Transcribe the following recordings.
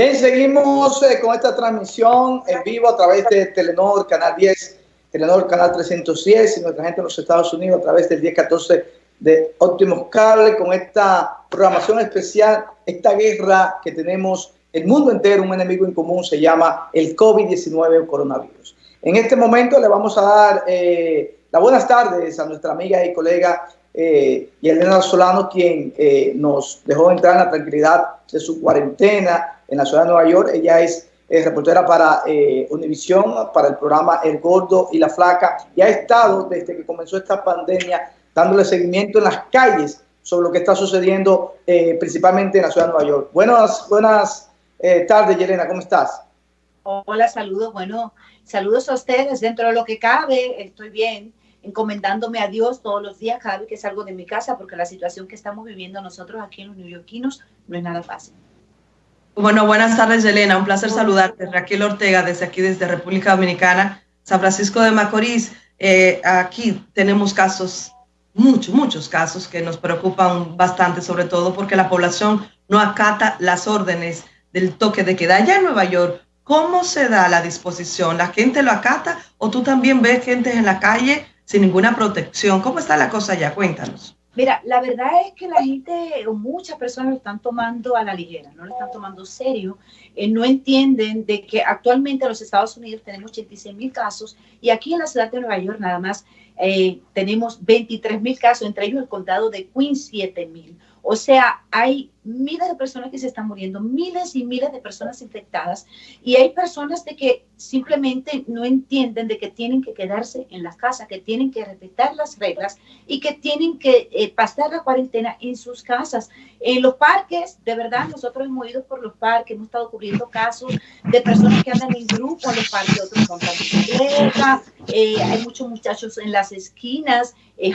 Bien, seguimos eh, con esta transmisión en vivo a través de Telenor, Canal 10, Telenor, Canal 310 y nuestra gente en los Estados Unidos a través del 1014 de Optimus Cable con esta programación especial, esta guerra que tenemos el mundo entero, un enemigo en común, se llama el COVID-19 o coronavirus. En este momento le vamos a dar eh, las buenas tardes a nuestra amiga y colega eh, Elena Solano, quien eh, nos dejó entrar en la tranquilidad de su cuarentena en la ciudad de Nueva York. Ella es reportera para eh, Univisión, para el programa El Gordo y la Flaca, y ha estado desde que comenzó esta pandemia dándole seguimiento en las calles sobre lo que está sucediendo eh, principalmente en la ciudad de Nueva York. Buenas, buenas eh, tardes, Yelena, ¿cómo estás? Hola, saludos. Bueno, saludos a ustedes. Dentro de lo que cabe, estoy bien, encomendándome a Dios todos los días cada vez que salgo de mi casa, porque la situación que estamos viviendo nosotros aquí en los neoyorquinos no es nada fácil. Bueno, buenas tardes, Yelena. Un placer saludarte. Raquel Ortega, desde aquí, desde República Dominicana, San Francisco de Macorís. Eh, aquí tenemos casos, muchos, muchos casos que nos preocupan bastante, sobre todo porque la población no acata las órdenes del toque de queda. Allá en Nueva York, ¿cómo se da la disposición? ¿La gente lo acata o tú también ves gente en la calle sin ninguna protección? ¿Cómo está la cosa allá? Cuéntanos. Mira, la verdad es que la gente, muchas personas lo están tomando a la ligera, no lo están tomando serio, eh, no entienden de que actualmente en los Estados Unidos tenemos 86 mil casos y aquí en la ciudad de Nueva York nada más eh, tenemos 23 mil casos, entre ellos el condado de Queens 7 mil. O sea, hay miles de personas que se están muriendo, miles y miles de personas infectadas y hay personas de que simplemente no entienden de que tienen que quedarse en las casas, que tienen que respetar las reglas y que tienen que eh, pasar la cuarentena en sus casas. En los parques, de verdad, nosotros hemos ido por los parques, hemos estado cubriendo casos de personas que andan en grupo en los parques, otros montan bicicleta, eh, hay muchos muchachos en las esquinas, eh,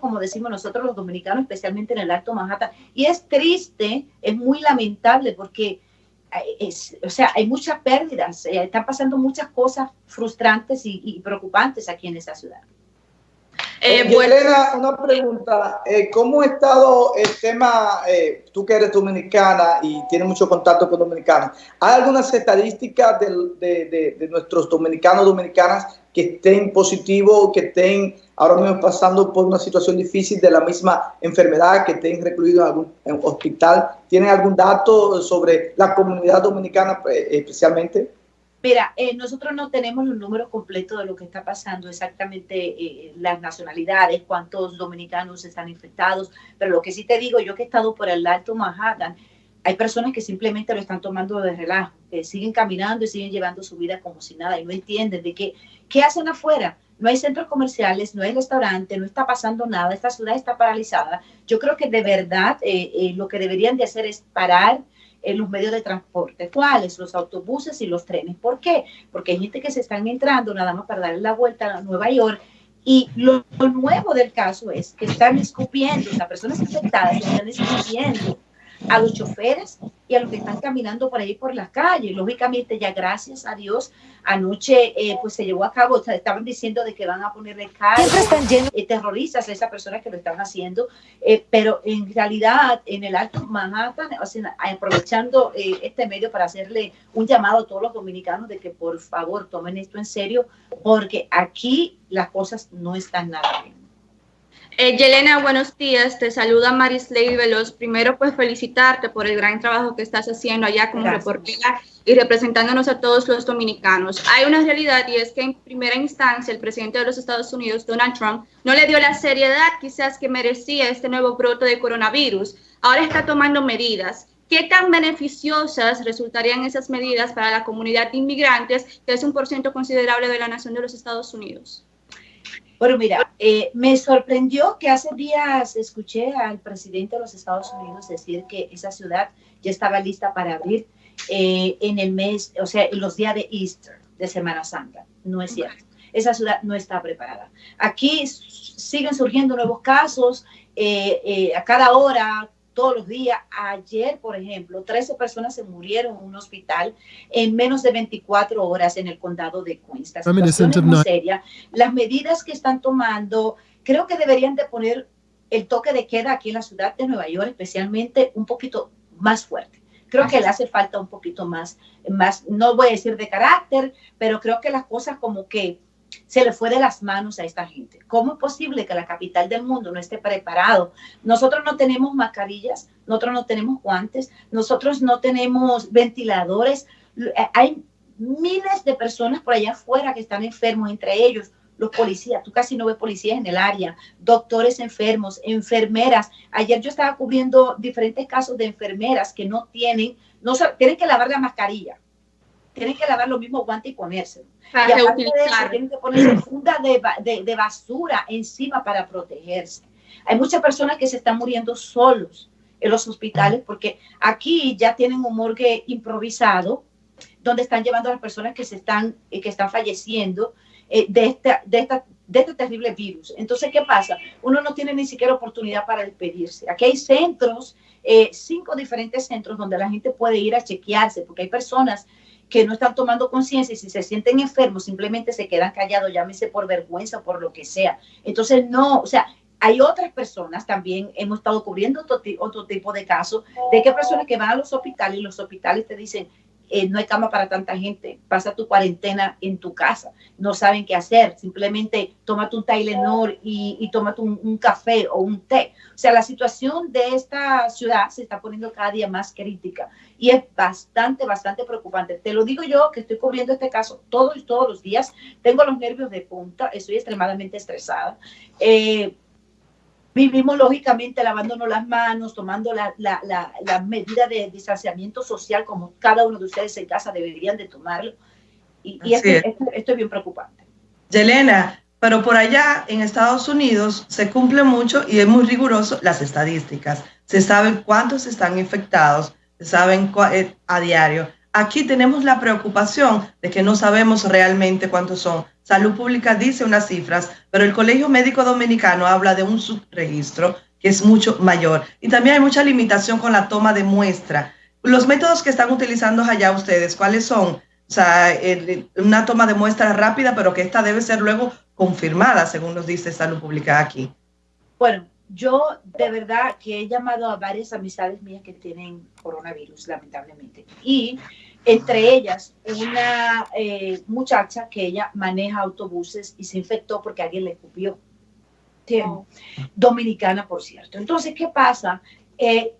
como decimos nosotros los dominicanos, especialmente en el Alto Manhattan. Y es triste, es muy lamentable porque eh, o sea, hay muchas pérdidas, eh, están pasando muchas cosas frustrantes y, y preocupantes aquí en esa ciudad. Eh, eh Elena, una pregunta. Eh, ¿Cómo ha estado el tema, eh, tú que eres dominicana y tienes mucho contacto con dominicanos, ¿hay algunas estadísticas de, de, nuestros dominicanos dominicanas que estén positivos, que estén ahora mismo pasando por una situación difícil de la misma enfermedad, que estén recluidos en algún hospital? ¿Tienen algún dato sobre la comunidad dominicana especialmente? Mira, eh, nosotros no tenemos los números completos de lo que está pasando, exactamente eh, las nacionalidades, cuántos dominicanos están infectados, pero lo que sí te digo, yo que he estado por el Alto Manhattan, hay personas que simplemente lo están tomando de relajo, que siguen caminando y siguen llevando su vida como si nada y no entienden de qué, qué hacen afuera. No hay centros comerciales, no hay restaurante, no está pasando nada, esta ciudad está paralizada. Yo creo que de verdad eh, lo que deberían de hacer es parar los medios de transporte. ¿Cuáles? Los autobuses y los trenes. ¿Por qué? Porque hay gente que se están entrando nada más para darle la vuelta a Nueva York y lo, nuevo del caso es que están escupiendo, las personas infectadas están escupiendo a los choferes y a los que están caminando por ahí por las calles. Lógicamente, ya gracias a Dios, anoche eh, pues se llevó a cabo, estaban diciendo de que van a ponerle cargos están eh, terroristas a esas personas que lo están haciendo, eh, pero en realidad en el Alto Manhattan, aprovechando este medio para hacerle un llamado a todos los dominicanos de que por favor tomen esto en serio, porque aquí las cosas no están nada bien. Eh, Yelena, buenos días. Te saluda Marisley Veloz. Primero, pues felicitarte por el gran trabajo que estás haciendo allá como reportera y representándonos a todos los dominicanos. Hay una realidad y es que en primera instancia el presidente de los Estados Unidos, Donald Trump, no le dio la seriedad quizás que merecía este nuevo brote de coronavirus. Ahora está tomando medidas. ¿Qué tan beneficiosas resultarían esas medidas para la comunidad de inmigrantes, que es un porcentaje considerable de la nación de los Estados Unidos? Bueno, mira, eh, me sorprendió que hace días escuché al presidente de los Estados Unidos decir que esa ciudad ya estaba lista para abrir eh, en el mes, o sea, en los días de Easter, de Semana Santa. No es cierto. Esa ciudad no está preparada. Aquí siguen surgiendo nuevos casos eh, a cada hora, todos los días. Ayer, por ejemplo, 13 personas se murieron en un hospital en menos de 24 horas en el condado de Queens. La situación es muy seria. Las medidas que están tomando, creo que deberían de poner el toque de queda aquí en la ciudad de Nueva York, especialmente un poquito más fuerte. creo que le hace falta un poquito más, más, no voy a decir de carácter, pero creo que las cosas como que se le fue de las manos a esta gente. ¿Cómo es posible que la capital del mundo no esté preparado? Nosotros no tenemos mascarillas, nosotros no tenemos guantes, nosotros no tenemos ventiladores. Eh, hay miles de personas por allá afuera que están enfermos, entre ellos los policías. Tú casi no ves policías en el área, doctores enfermos, enfermeras. Ayer yo estaba cubriendo diferentes casos de enfermeras que no tienen, no tienen que lavar la mascarilla tienen que lavar los mismos guantes y ponérselo. y aparte de eso, tienen que poner funda de, de, basura encima para protegerse. Hay muchas personas que se están muriendo solos en los hospitales porque aquí ya tienen un morgue improvisado donde están llevando a las personas que se están eh, que están falleciendo eh, de esta, de esta de este terrible virus. Entonces, ¿qué pasa? Uno no tiene ni siquiera oportunidad para despedirse. Aquí hay centros, eh, cinco diferentes centros donde la gente puede ir a chequearse, porque hay personas que no están tomando conciencia y si se sienten enfermos simplemente se quedan callados, llámese por vergüenza o por lo que sea. Entonces, no, o sea, hay otras personas también, hemos estado cubriendo otro, otro tipo de casos, de que personas que van a los hospitales y los hospitales te dicen, eh, no hay cama para tanta gente, pasa tu cuarentena en tu casa, no saben qué hacer, simplemente tómate un Tylenol y, y tómate un, café o un té. O sea, la situación de esta ciudad se está poniendo cada día más crítica y es bastante, bastante preocupante. Te lo digo yo que estoy cubriendo este caso todos, todos los días, tengo los nervios de punta, estoy extremadamente estresada. Eh, Vivimos lógicamente lavándonos las manos, tomando la, la, la, medida de distanciamiento social como cada uno de ustedes en casa deberían de tomarlo. Y, esto, es. bien preocupante. Yelena, pero por allá en Estados Unidos se cumple mucho y es muy riguroso las estadísticas. Se saben cuántos están infectados, se saben eh, a diario. Aquí tenemos la preocupación de que no sabemos realmente cuántos son. Salud Pública dice unas cifras, pero el Colegio Médico Dominicano habla de un subregistro que es mucho mayor. Y también hay mucha limitación con la toma de muestra. Los métodos que están utilizando allá ustedes, ¿cuáles son? O sea, una toma de muestra rápida, pero que esta debe ser luego confirmada, según nos dice Salud Pública aquí. Bueno, yo de verdad que he llamado a varias amistades mías que tienen coronavirus, lamentablemente. Y entre ellas una eh, muchacha que ella maneja autobuses y se infectó porque alguien le escupió. Oh. Dominicana, por cierto. Entonces, ¿qué pasa? Eh,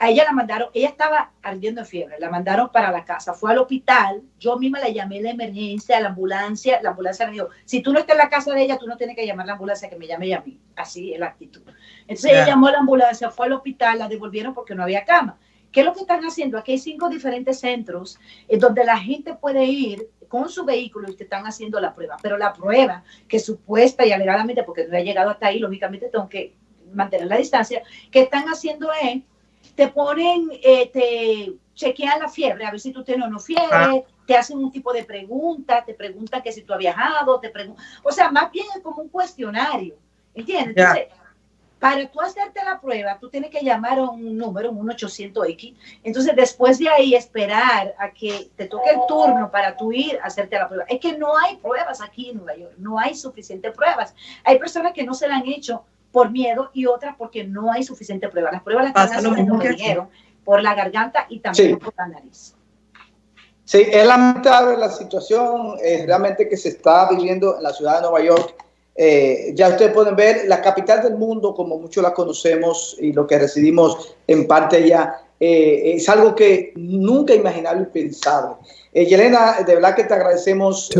a ella la mandaron, ella estaba ardiendo en fiebre, la mandaron para la casa, fue al hospital, yo misma la llamé a la emergencia, a la ambulancia, la ambulancia me dijo, si tú no estás en la casa de ella, tú no tienes que llamar a la ambulancia, que me llame a mí, así es la actitud. Entonces ella llamó a la ambulancia, fue al hospital, la devolvieron porque no había cama. ¿Qué es lo que están haciendo? Aquí hay cinco diferentes centros en donde la gente puede ir con su vehículo y te están haciendo la prueba, pero la prueba que supuesta y alegadamente, porque no ha llegado hasta ahí, lógicamente tengo que mantener la distancia, que están haciendo es te ponen, eh, te chequean la fiebre, a ver si tú tienes o no fiebre, ah. te hacen un tipo de pregunta, te preguntan que si tú has viajado, te preguntan, o sea, más bien es como un cuestionario, ¿entiendes? Entonces, para tú hacerte la prueba, tú tienes que llamar a un número, un 800X. Entonces, después de ahí, esperar a que te toque el turno para tú ir a hacerte la prueba. Es que no hay pruebas aquí en Nueva York, no hay suficientes pruebas. Hay personas que no se la han hecho por miedo y otras porque no hay suficiente prueba. Las pruebas las están haciendo, me por la garganta y también por la nariz. Sí, es lamentable la situación eh, realmente que se está viviendo en la ciudad de Nueva York. Eh, ya ustedes pueden ver, la capital del mundo, como muchos la conocemos y lo que residimos en parte ya, eh, es algo que nunca imaginable y pensable. Yelena, de verdad que te agradecemos.